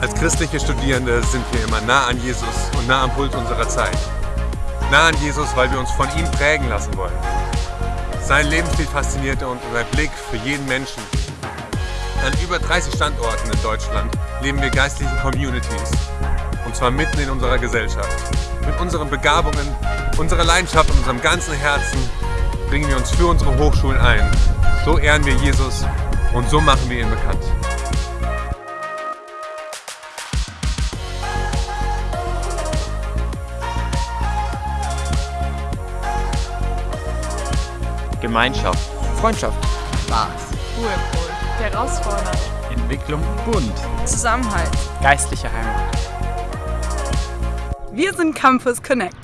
Als christliche Studierende sind wir immer nah an Jesus und nah am Puls unserer Zeit. Nah an Jesus, weil wir uns von ihm prägen lassen wollen. Sein Lebensstil faszinierte und sein Blick für jeden Menschen. An über 30 Standorten in Deutschland leben wir geistliche Communities. Und zwar mitten in unserer Gesellschaft. Mit unseren Begabungen, unserer Leidenschaft und unserem ganzen Herzen bringen wir uns für unsere Hochschulen ein. So ehren wir Jesus und so machen wir ihn bekannt. Gemeinschaft, Freundschaft, Spaß, Ruhepol, herausfordernd, Entwicklung, bunt, Zusammenhalt. geistliche Heimat. Wir sind Campus Connect.